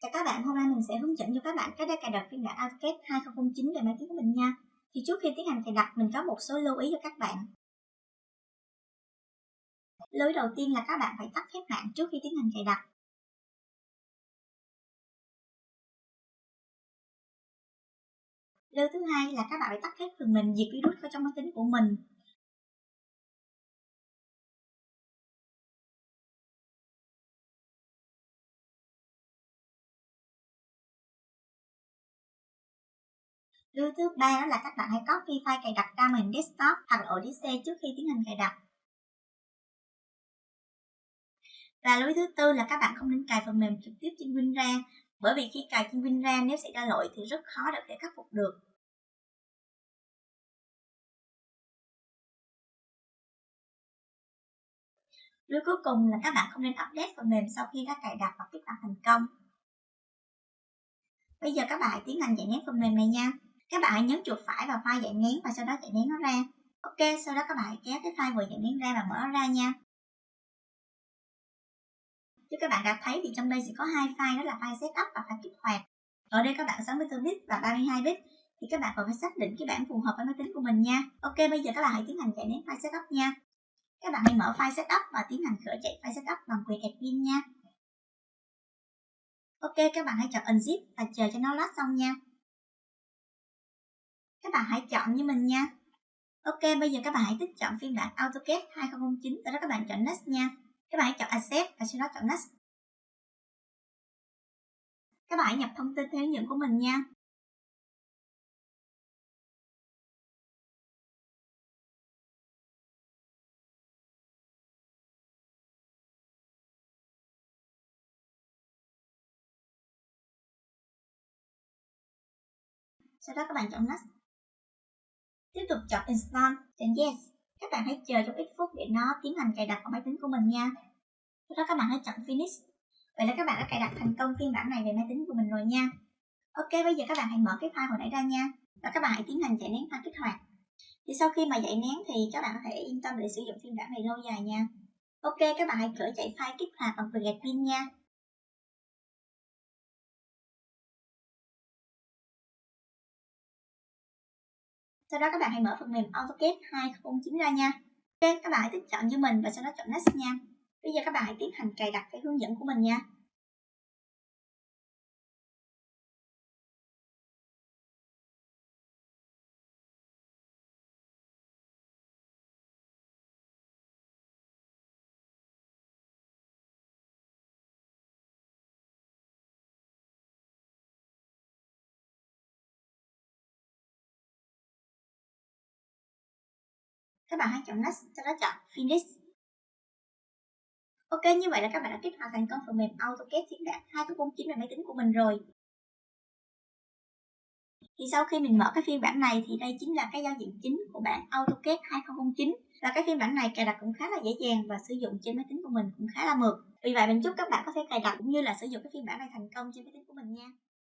Chào các bạn, hôm nay mình sẽ hướng dẫn cho các bạn cách để cài đặt phiên bản AutoCAD 2009 để máy tính của mình nha. Thì trước khi tiến hành cài đặt, mình có một số lưu ý cho các bạn. Lưu ý đầu tiên là các bạn phải tắt phép mạng trước khi tiến hành cài đặt. Lưu thứ hai là các bạn phải tắt hết phần mềm diệt virus ở trong máy tính của mình Lưu thứ ba đó là các bạn hãy copy file cài đặt ra màn desktop hoặc ổ đĩa c trước khi tiến hành cài đặt. Và lưu thứ tư là các bạn không nên cài phần mềm trực tiếp trên winrar bởi vì khi cài trên winrar nếu xảy ra lỗi thì rất khó để khắc phục được. Lưu cuối cùng là các bạn không nên update phần mềm sau khi đã cài đặt và kích hoạt thành công. Bây giờ các bạn hãy tiến hành giải nén phần mềm này nha. Các bạn hãy nhấn chuột phải vào file dạng nén và sau đó chạy nén nó ra. Ok, sau đó các bạn hãy kéo cái file vừa dạng nén ra và mở nó ra nha. Như các bạn đã thấy thì trong đây sẽ có hai file đó là file setup và file kích hoạt. Ở đây các bạn 64 bit và 32 bit thì các bạn còn phải xác định cái bản phù hợp với máy tính của mình nha. Ok, bây giờ các bạn hãy tiến hành chạy nén file setup nha. Các bạn hãy mở file setup và tiến hành khởi chạy file setup bằng quyền admin nha. Ok, các bạn hãy chọn unzip và chờ cho nó load xong nha các bạn hãy chọn như mình nha. Ok, bây giờ các bạn hãy tích chọn phiên bản AutoCAD 2009 Sau đó các bạn chọn Next nha. Các bạn hãy chọn Accept và sau đó chọn Next. Các bạn hãy nhập thông tin theo hướng dẫn của mình nha. Sau đó các bạn chọn Next tục chọn Install, chọn Yes. Các bạn hãy chờ trong ít phút để nó tiến hành cài đặt vào máy tính của mình nha. Sau đó các bạn hãy chọn Finish. Vậy là các bạn đã cài đặt thành công phiên bản này về máy tính của mình rồi nha. Ok, bây giờ các bạn hãy mở cái file hồi nãy ra nha. Và các bạn hãy tiến hành chạy nén file kích hoạt. Thì sau khi mà chạy nén thì các bạn có thể yên tâm để sử dụng phiên bản này lâu dài nha. Ok, các bạn hãy khởi chạy file kích hoạt bằng việc pin nha. Sau đó các bạn hãy mở phần mềm AutoCAD 2009 ra nha. Ok, các bạn hãy tích chọn cho mình và sau đó chọn Next nha. Bây giờ các bạn hãy tiến hành cài đặt theo hướng dẫn của mình nha. Các bạn hãy chọn Next, sau đó chọn Finish. Ok, như vậy là các bạn đã kích hoạt thành công phần mềm AutoCAD phiên bản 2009 về máy tính của mình rồi. Thì sau khi mình mở cái phiên bản này thì đây chính là cái giao diện chính của bản AutoCAD 2009 và cái phiên bản này cài đặt cũng khá là dễ dàng và sử dụng trên máy tính của mình cũng khá là mượt. Vì vậy mình chúc các bạn có thể cài đặt cũng như là sử dụng cái phiên bản này thành công trên máy tính của mình nha.